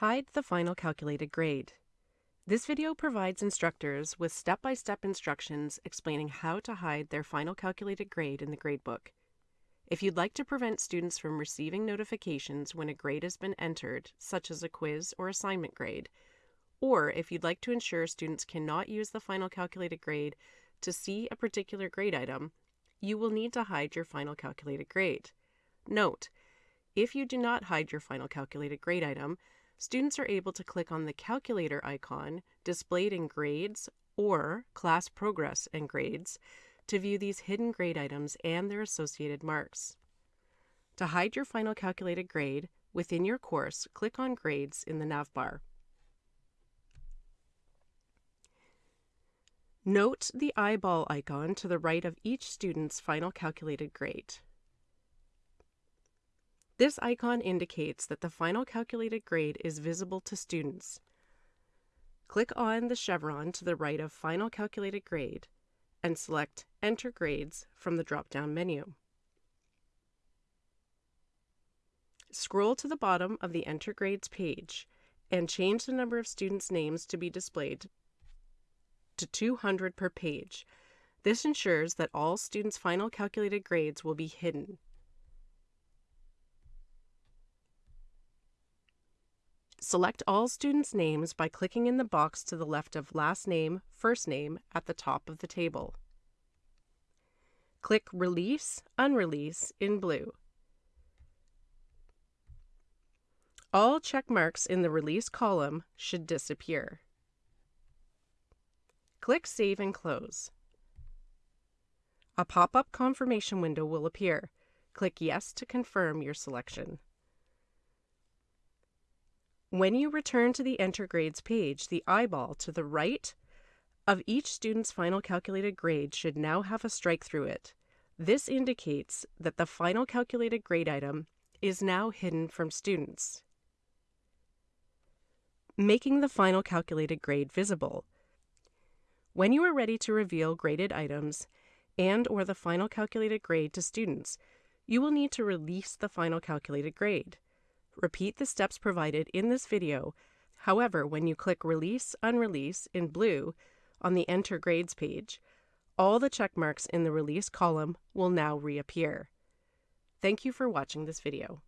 Hide the final calculated grade. This video provides instructors with step-by-step instructions explaining how to hide their final calculated grade in the gradebook. If you'd like to prevent students from receiving notifications when a grade has been entered, such as a quiz or assignment grade, or if you'd like to ensure students cannot use the final calculated grade to see a particular grade item, you will need to hide your final calculated grade. Note, if you do not hide your final calculated grade item, students are able to click on the calculator icon displayed in Grades or Class Progress and Grades to view these hidden grade items and their associated marks. To hide your final calculated grade, within your course, click on Grades in the navbar. Note the eyeball icon to the right of each student's final calculated grade. This icon indicates that the final calculated grade is visible to students. Click on the chevron to the right of Final Calculated Grade and select Enter Grades from the drop-down menu. Scroll to the bottom of the Enter Grades page and change the number of students' names to be displayed to 200 per page. This ensures that all students' final calculated grades will be hidden. Select all students' names by clicking in the box to the left of last name, first name at the top of the table. Click Release, Unrelease in blue. All check marks in the Release column should disappear. Click Save and Close. A pop-up confirmation window will appear. Click Yes to confirm your selection. When you return to the Enter Grades page, the eyeball to the right of each student's final calculated grade should now have a strike through it. This indicates that the final calculated grade item is now hidden from students. Making the final calculated grade visible. When you are ready to reveal graded items and or the final calculated grade to students, you will need to release the final calculated grade. Repeat the steps provided in this video. However, when you click Release Unrelease in blue on the Enter Grades page, all the check marks in the Release column will now reappear. Thank you for watching this video.